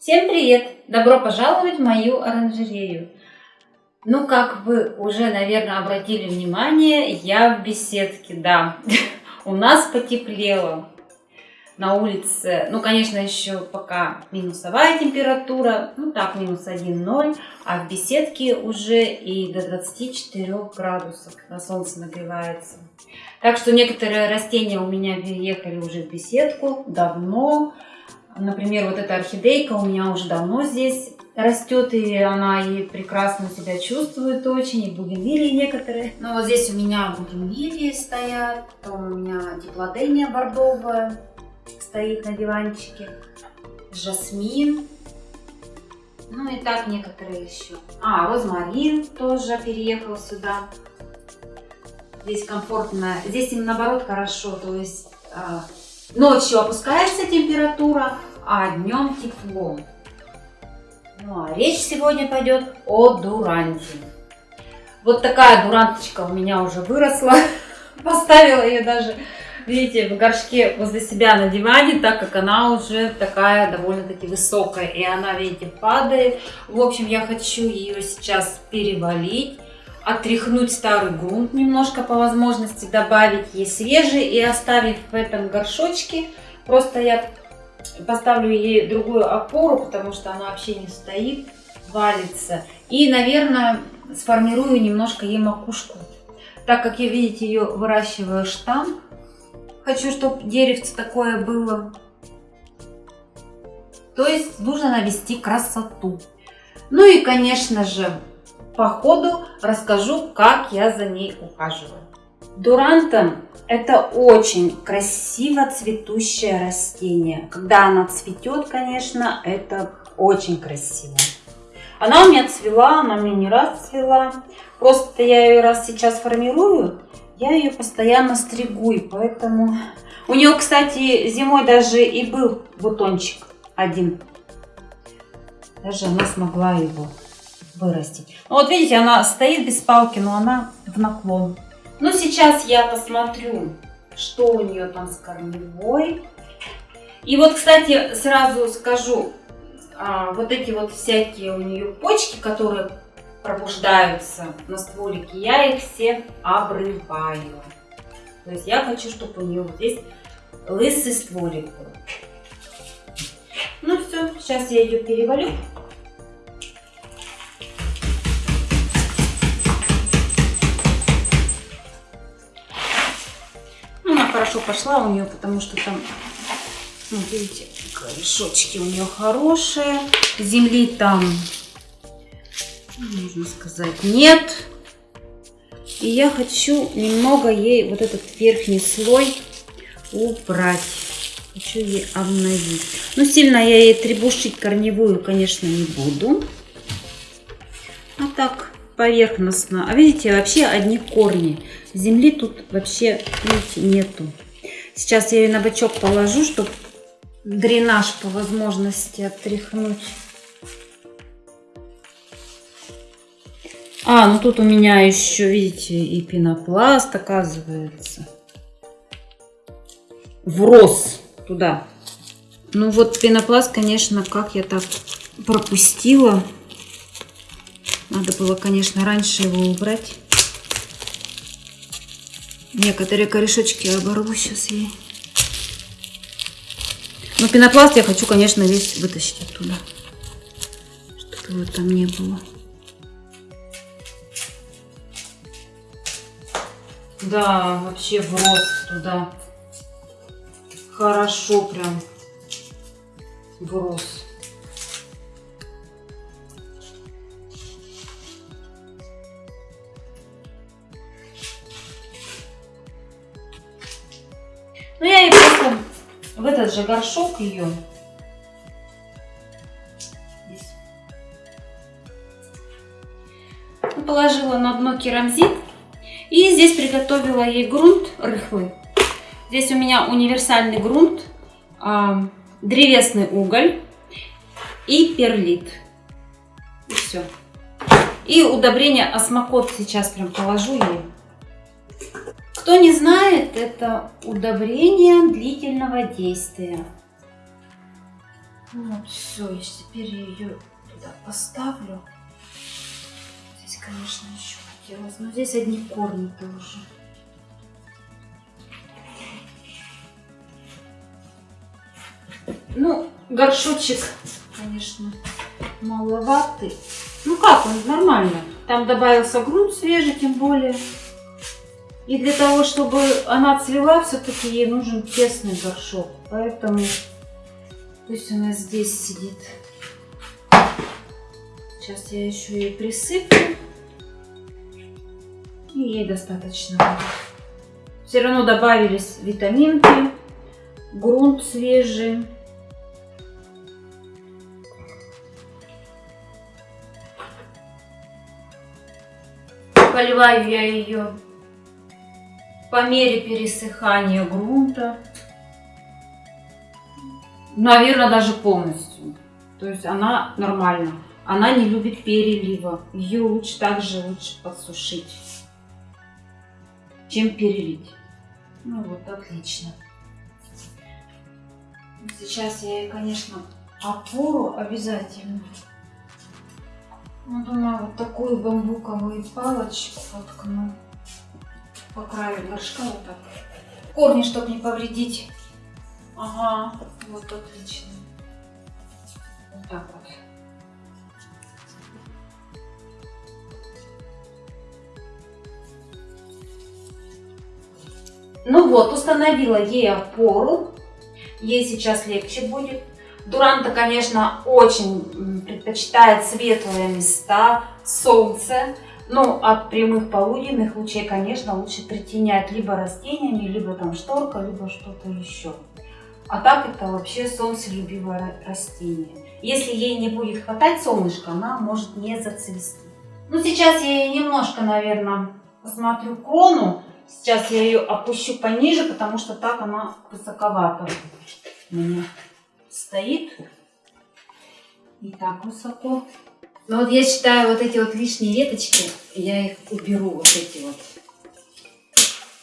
Всем привет! Добро пожаловать в мою оранжерею. Ну, как вы уже, наверное, обратили внимание, я в беседке, да. У нас потеплело на улице. Ну, конечно, еще пока минусовая температура, ну так, минус 1-0, а в беседке уже и до 24 градусов на солнце нагревается. Так что некоторые растения у меня переехали уже в беседку давно. Например, вот эта орхидейка у меня уже давно здесь растет, и она и прекрасно себя чувствует очень, и бугенвилии некоторые. Ну вот здесь у меня бугенвилии стоят, потом у меня диплодения бордовая стоит на диванчике, жасмин, ну и так некоторые еще. А, розмарин тоже переехал сюда. Здесь комфортно, здесь им наоборот хорошо, то есть а, Ночью опускается температура, а днем тепло. Ну а речь сегодня пойдет о дуранте. Вот такая дуранточка у меня уже выросла. Поставила ее даже, видите, в горшке возле себя на диване, так как она уже такая довольно-таки высокая. И она, видите, падает. В общем, я хочу ее сейчас перевалить отряхнуть старый грунт немножко по возможности, добавить ей свежий и оставив в этом горшочке. Просто я поставлю ей другую опору, потому что она вообще не стоит, валится. И, наверное, сформирую немножко ей макушку. Так как я, видите, ее выращиваю штамм, хочу, чтобы деревце такое было. То есть нужно навести красоту. Ну и, конечно же, по ходу расскажу, как я за ней ухаживаю. Дуранта – это очень красиво цветущее растение. Когда она цветет, конечно, это очень красиво. Она у меня цвела, она меня не раз цвела. Просто я ее раз сейчас формирую, я ее постоянно стригу, и поэтому... У нее, кстати, зимой даже и был бутончик один. Даже она смогла его вырастить. Ну, вот видите, она стоит без палки, но она в наклон. Ну, сейчас я посмотрю, что у нее там с корневой. И вот, кстати, сразу скажу, а, вот эти вот всякие у нее почки, которые пробуждаются на стволике, я их все обрываю. То есть я хочу, чтобы у нее вот здесь лысый стволик был. Ну все, сейчас я ее перевалю. Хорошо пошла у нее, потому что там, ну, видите, корешочки у нее хорошие. Земли там, можно сказать, нет. И я хочу немного ей вот этот верхний слой убрать. Хочу ей обновить. Ну, сильно я ей требушить корневую, конечно, не буду. А так, поверхностно. А видите, вообще одни корни. Земли тут вообще, видите, нету. Сейчас я ее на бочок положу, чтобы дренаж по возможности отряхнуть. А, ну тут у меня еще, видите, и пенопласт, оказывается. Врос туда. Ну вот пенопласт, конечно, как я так пропустила. Надо было, конечно, раньше его убрать. Некоторые корешочки оборву сейчас ей. Но пенопласт я хочу, конечно, весь вытащить оттуда. Чтобы его там не было. Да, вообще в рост туда. Хорошо прям врос. В этот же горшок ее ну, положила на дно керамзит. И здесь приготовила ей грунт рыхлый. Здесь у меня универсальный грунт, а, древесный уголь и перлит. И все. И удобрение осмокот сейчас прям положу ей. Кто не знает, это удобрение длительного действия. Вот, все, и теперь я ее туда поставлю. Здесь, конечно, еще хотелось, но здесь одни корни тоже. Ну, горшочек, конечно, маловатый. Ну как, он нормально. Там добавился грунт свежий, тем более. И для того, чтобы она цвела, все-таки ей нужен тесный горшок. Поэтому пусть она здесь сидит. Сейчас я еще ей присыплю. И ей достаточно. Все равно добавились витаминки, грунт свежий. Поливаю я ее по мере пересыхания грунта. Наверное, даже полностью. То есть она нормально. Она не любит перелива. Ее лучше также лучше подсушить, чем перелить. Ну вот, отлично. Сейчас я ей, конечно, опору обязательно. Ну, думаю, вот такую бамбуковую палочку воткну по краю горшка вот так. Корни, чтобы не повредить. Ага, вот отлично. Вот так вот. Ну вот, установила ей опору. Ей сейчас легче будет. Дуранта, конечно, очень предпочитает светлые места, солнце. Ну, от прямых полуденных лучей, конечно, лучше притенять либо растениями, либо там шторка, либо что-то еще. А так это вообще солнцелюбивое растение. Если ей не будет хватать солнышка, она может не зацвести. Ну, сейчас я ей немножко, наверное, посмотрю крону. Сейчас я ее опущу пониже, потому что так она высоковато у меня стоит. Не так высоко. Но вот я считаю, вот эти вот лишние веточки, я их уберу, вот эти вот.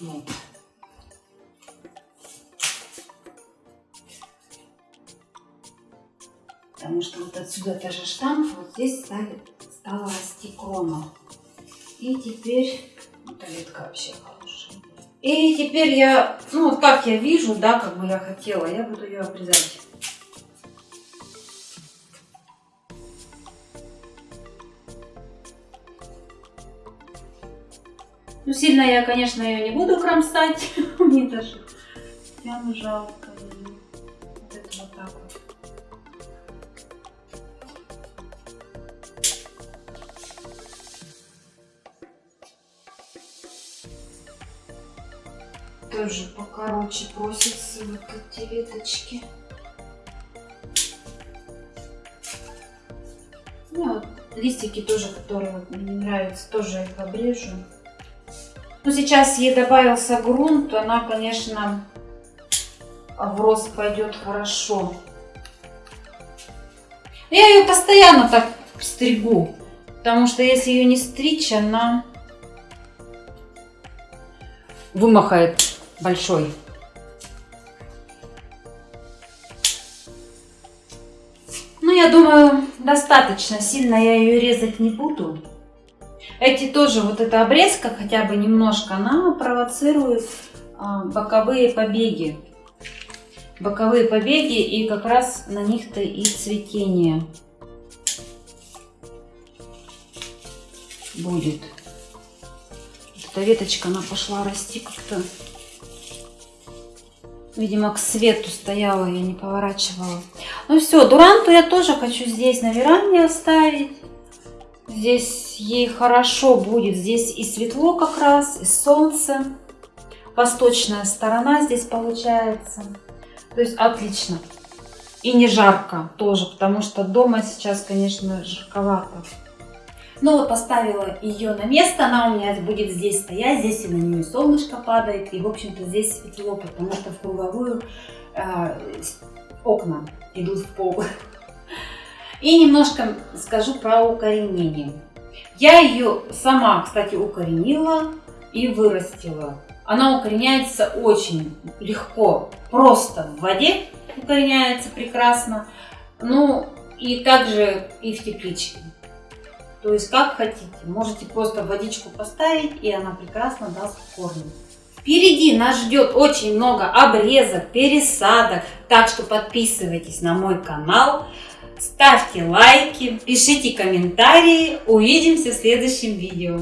Вот. Потому что вот отсюда это же штамп, вот здесь стали, стала расти крона. И теперь, эта ветка вообще хорошая. И теперь я, ну вот как я вижу, да, как бы я хотела, я буду ее обрезать. Ну, сильно я, конечно, ее не буду кромсать. Мне даже прям жалко. Вот это вот так вот. Тоже покороче просятся вот эти веточки. Ну, вот листики тоже, которые мне нравятся, тоже их обрежу. Ну, сейчас ей добавился грунт, она, конечно, в рост пойдет хорошо. Я ее постоянно так стригу, потому что если ее не стричь, она вымахает большой. Ну, я думаю, достаточно. Сильно я ее резать не буду. Эти тоже, вот эта обрезка хотя бы немножко, она провоцирует а, боковые побеги. Боковые побеги и как раз на них-то и цветение будет. Эта веточка, она пошла расти как-то. Видимо, к свету стояла, я не поворачивала. Ну все, дуранту я тоже хочу здесь на веранде оставить. Здесь ей хорошо будет. Здесь и светло как раз, и солнце. Восточная сторона здесь получается. То есть отлично. И не жарко тоже, потому что дома сейчас, конечно, жарковато. Ну вот поставила ее на место, она у меня будет здесь стоять, здесь и на нее солнышко падает, и в общем-то здесь светло, потому что в круговую э, окна идут в пол. И немножко скажу про укоренение. Я ее сама, кстати, укоренила и вырастила. Она укореняется очень легко, просто в воде укореняется прекрасно. Ну, и также и в тепличке. То есть, как хотите. Можете просто водичку поставить, и она прекрасно даст корни. Впереди нас ждет очень много обрезок, пересадок. Так что подписывайтесь на мой канал, ставьте лайки, пишите комментарии. Увидимся в следующем видео.